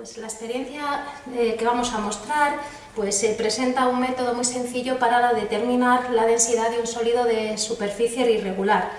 Pues la experiencia eh, que vamos a mostrar pues, presenta un método muy sencillo para determinar la densidad de un sólido de superficie irregular.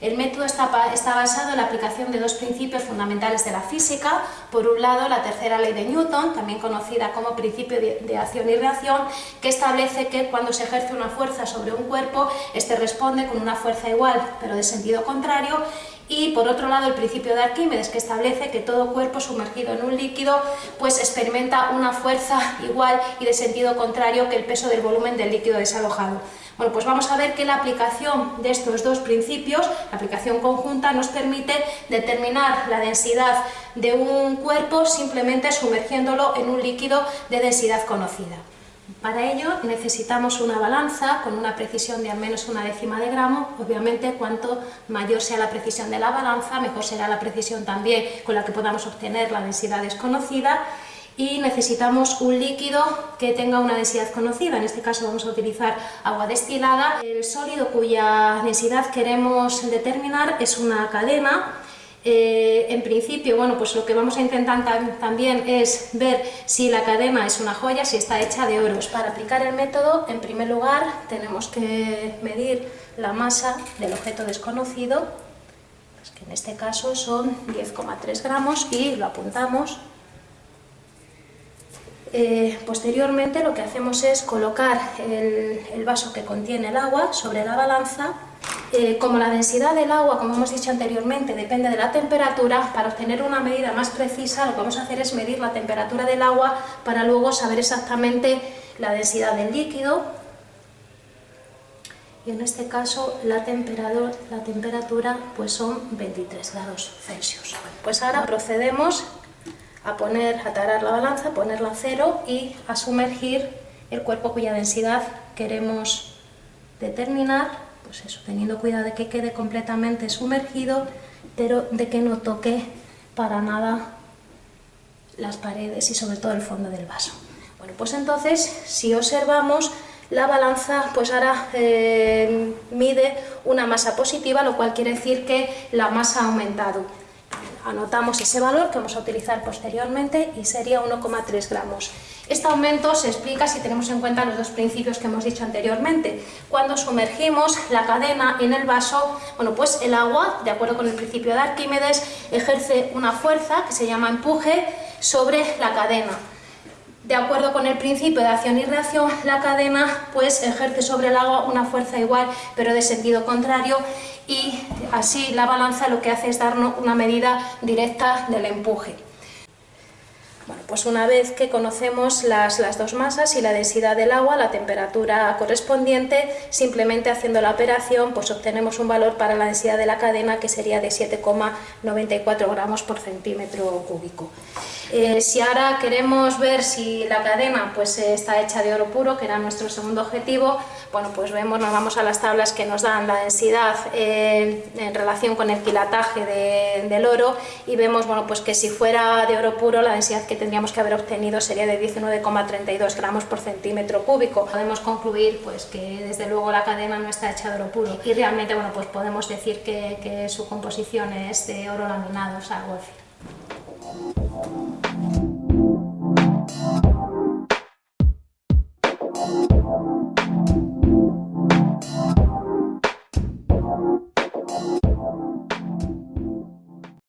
El método está, basado en la aplicación de dos principios fundamentales de la física. Por un lado, la tercera ley de Newton, también conocida como principio de, acción y reacción, que establece que cuando se ejerce una fuerza sobre un cuerpo, este responde con una fuerza igual, pero de sentido contrario, y por otro lado el principio de Arquímedes que establece que todo cuerpo sumergido en un líquido pues experimenta una fuerza igual y de sentido contrario que el peso del volumen del líquido desalojado. Bueno, pues vamos a ver que la aplicación de estos dos principios, la aplicación conjunta, nos permite determinar la densidad de un cuerpo simplemente sumergiéndolo en un líquido de densidad conocida. Para ello necesitamos una balanza con una precisión de al menos una décima de gramo. Obviamente, cuanto mayor sea la precisión de la balanza, mejor será la precisión también con la que podamos obtener la densidad desconocida. Y necesitamos un líquido que tenga una densidad conocida, en este caso vamos a utilizar agua destilada. El sólido cuya densidad queremos determinar es una cadena eh, en principio, bueno, pues lo que vamos a intentar también es ver si la cadena es una joya, si está hecha de oros. Para aplicar el método, en primer lugar, tenemos que medir la masa del objeto desconocido, que en este caso son 10,3 gramos, y lo apuntamos. Eh, posteriormente lo que hacemos es colocar el vaso que contiene el agua sobre la balanza eh, como la densidad del agua, como hemos dicho anteriormente, depende de la temperatura, para obtener una medida más precisa lo que vamos a hacer es medir la temperatura del agua para luego saber exactamente la densidad del líquido y en este caso la temperatura, la temperatura pues son 23 grados Celsius. Pues ahora procedemos a poner, a tarar la balanza, ponerla a cero y a sumergir el cuerpo cuya densidad queremos determinar pues eso, teniendo cuidado de que quede completamente sumergido, pero de que no toque para nada las paredes y sobre todo el fondo del vaso. Bueno, pues entonces, si observamos, la balanza pues ahora eh, mide una masa positiva, lo cual quiere decir que la masa ha aumentado anotamos ese valor que vamos a utilizar posteriormente y sería 1,3 gramos. Este aumento se explica si tenemos en cuenta los dos principios que hemos dicho anteriormente. Cuando sumergimos la cadena en el vaso, bueno, pues el agua, de acuerdo con el principio de Arquímedes, ejerce una fuerza que se llama empuje sobre la cadena. De acuerdo con el principio de acción y reacción, la cadena pues ejerce sobre el agua una fuerza igual pero de sentido contrario y así la balanza lo que hace es darnos una medida directa del empuje. Bueno, pues una vez que conocemos las, las, dos masas y la densidad del agua, la temperatura correspondiente, simplemente haciendo la operación pues obtenemos un valor para la densidad de la cadena que sería de 7,94 gramos por centímetro cúbico. Eh, si ahora queremos ver si la cadena pues, está hecha de oro puro, que era nuestro segundo objetivo, bueno, pues vemos, nos vamos a las tablas que nos dan la densidad eh, en relación con el quilataje del oro y vemos bueno, pues que si fuera de oro puro la densidad que tendríamos que haber obtenido sería de 19,32 gramos por centímetro cúbico. Podemos concluir pues, que desde luego la cadena no está hecha de oro puro y realmente bueno, pues podemos decir que, que su composición es de oro laminado, o sea, Thank you.